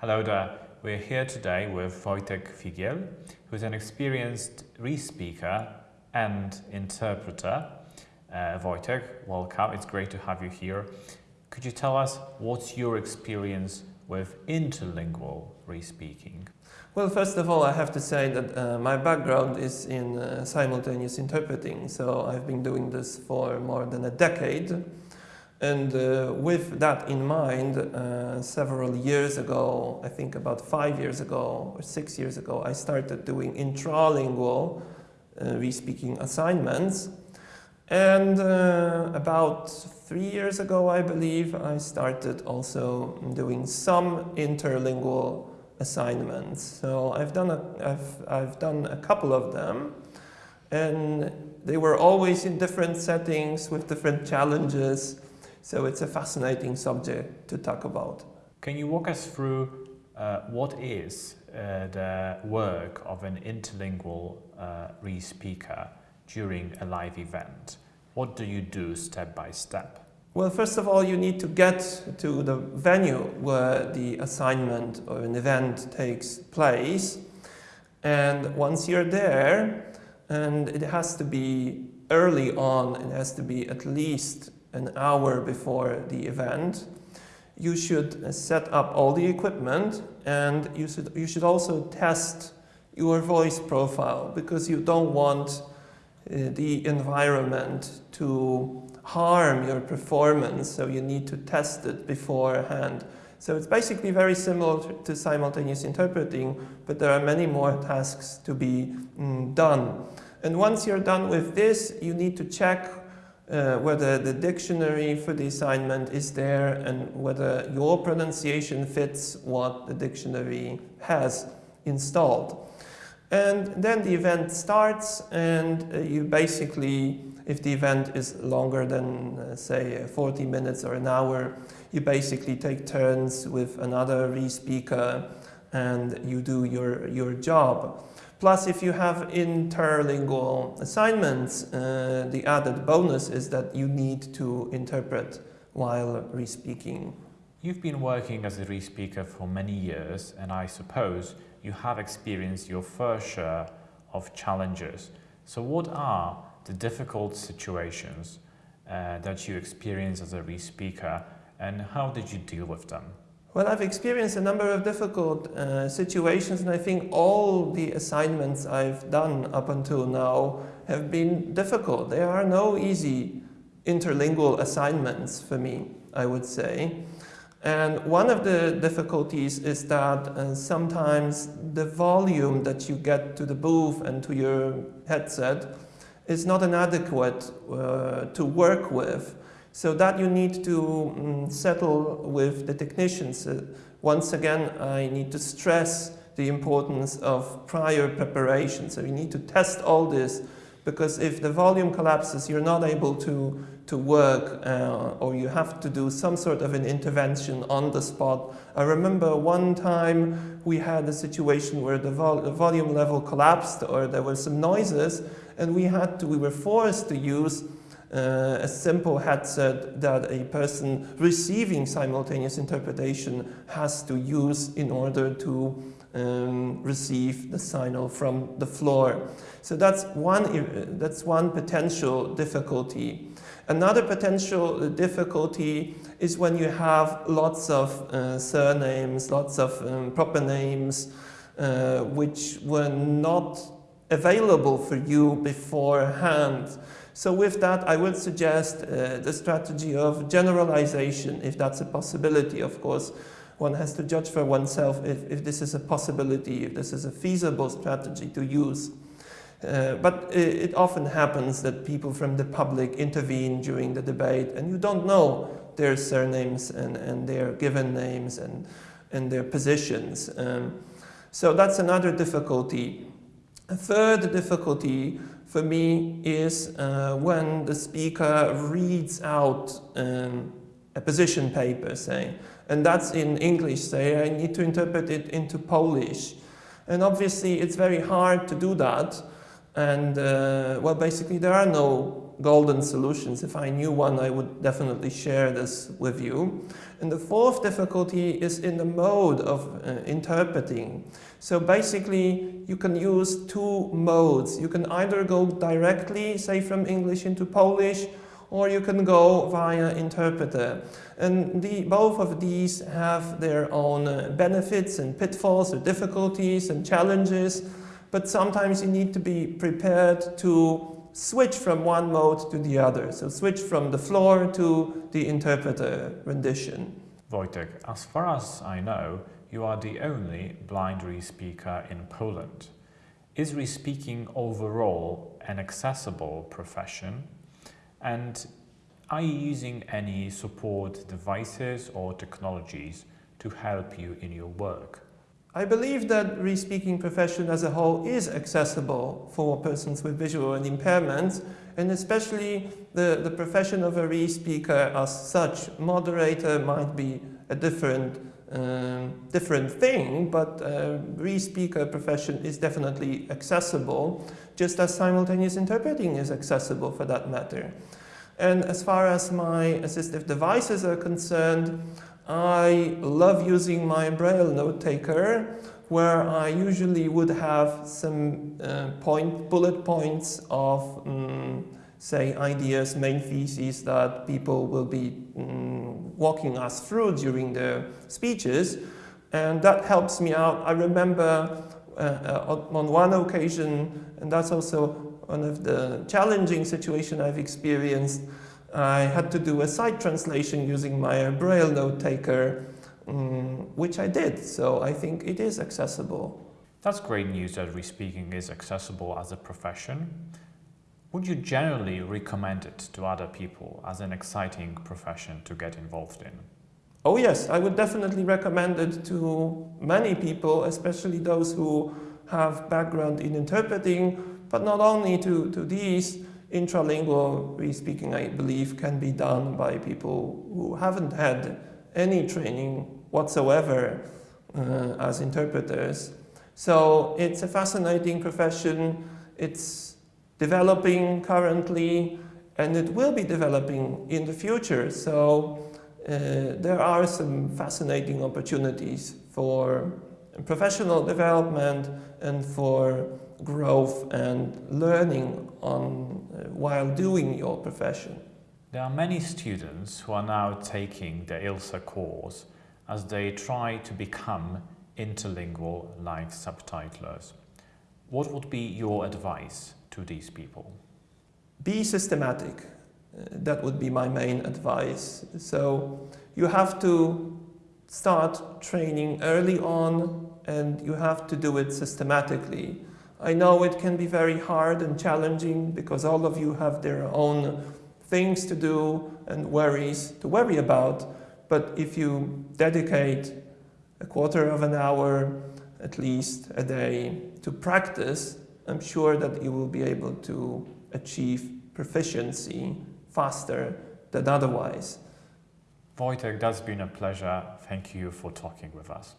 Hello there. We're here today with Wojtek Figiel, who's an experienced re-speaker and interpreter. Uh, Wojtek, welcome. It's great to have you here. Could you tell us what's your experience with interlingual re-speaking? Well, first of all, I have to say that uh, my background is in uh, simultaneous interpreting, so I've been doing this for more than a decade. And uh, with that in mind, uh, several years ago, I think about five years ago or six years ago, I started doing intralingual uh, re-speaking assignments. And uh, about three years ago, I believe, I started also doing some interlingual assignments. So I've done a, I've, I've done a couple of them and they were always in different settings with different challenges. So it's a fascinating subject to talk about. Can you walk us through uh, what is uh, the work of an interlingual uh, re-speaker during a live event? What do you do step by step? Well, first of all, you need to get to the venue where the assignment or an event takes place. And once you're there, and it has to be early on, it has to be at least an hour before the event, you should set up all the equipment and you should, you should also test your voice profile because you don't want uh, the environment to harm your performance, so you need to test it beforehand. So it's basically very similar to simultaneous interpreting, but there are many more tasks to be mm, done. And once you're done with this, you need to check uh, whether the dictionary for the assignment is there and whether your pronunciation fits what the dictionary has installed. And then the event starts and uh, you basically if the event is longer than, uh, say, 40 minutes or an hour, you basically take turns with another re-speaker and you do your, your job. Plus, if you have interlingual assignments, uh, the added bonus is that you need to interpret while re-speaking. You've been working as a re-speaker for many years, and I suppose you have experienced your fair share of challenges. So what are the difficult situations uh, that you experience as a re-speaker and how did you deal with them? Well, I've experienced a number of difficult uh, situations and I think all the assignments I've done up until now have been difficult. There are no easy interlingual assignments for me, I would say. And one of the difficulties is that uh, sometimes the volume that you get to the booth and to your headset is not inadequate uh, to work with. So that you need to um, settle with the technicians. Uh, once again, I need to stress the importance of prior preparation. So you need to test all this because if the volume collapses, you're not able to, to work uh, or you have to do some sort of an intervention on the spot. I remember one time we had a situation where the, vol the volume level collapsed or there were some noises and we had to, we were forced to use uh, a simple headset that a person receiving simultaneous interpretation has to use in order to um, receive the signal from the floor. So that's one, that's one potential difficulty. Another potential difficulty is when you have lots of uh, surnames, lots of um, proper names, uh, which were not available for you beforehand. So with that, I would suggest uh, the strategy of generalization, if that's a possibility, of course. One has to judge for oneself if, if this is a possibility, if this is a feasible strategy to use. Uh, but it, it, often happens that people from the public intervene during the debate and you don't know their surnames and, and their given names and, and their positions. Um, so that's another difficulty. A third difficulty for me is uh, when the speaker reads out um, a position paper, say, and that's in English, say, I need to interpret it into Polish. And obviously it's very hard to do that. And uh, well, basically there are no golden solutions. If I knew one, I would definitely share this with you. And the fourth difficulty is in the mode of uh, interpreting. So basically, you can use two modes. You can either go directly, say from English into Polish, or you can go via interpreter. And the, both of these have their own uh, benefits and pitfalls or difficulties and challenges, but sometimes you need to be prepared to switch from one mode to the other. So switch from the floor to the interpreter rendition. Wojtek, as far as I know, you are the only blind re-speaker in Poland. Is re-speaking overall an accessible profession? And are you using any support devices or technologies to help you in your work? I believe that re-speaking profession as a whole is accessible for persons with visual impairments and especially the, the profession of a re-speaker as such. Moderator might be a different um, different thing, but uh, re-speaker profession is definitely accessible, just as simultaneous interpreting is accessible for that matter. And as far as my assistive devices are concerned, I love using my Braille note taker where I usually would have some uh, point, bullet points of, um, say, ideas, main theses that people will be um, walking us through during the speeches. And that helps me out. I remember uh, uh, on one occasion, and that's also one of the challenging situations I've experienced. I had to do a side translation using my Braille note taker, um, which I did. So I think it is accessible. That's great news that re-speaking is accessible as a profession. Would you generally recommend it to other people as an exciting profession to get involved in? Oh yes, I would definitely recommend it to many people, especially those who have background in interpreting but not only to, to these, intralingual re-speaking, I believe, can be done by people who haven't had any training whatsoever uh, as interpreters. So it's a fascinating profession. It's developing currently, and it will be developing in the future. So uh, there are some fascinating opportunities for professional development and for growth and learning on, while doing your profession. There are many students who are now taking the ILSA course as they try to become interlingual like subtitlers. What would be your advice to these people? Be systematic. Uh, that would be my main advice. So you have to start training early on and you have to do it systematically. I know it can be very hard and challenging because all of you have their own things to do and worries to worry about. But if you dedicate a quarter of an hour at least a day to practice, I'm sure that you will be able to achieve proficiency faster than otherwise. Wojtek, that's been a pleasure. Thank you for talking with us.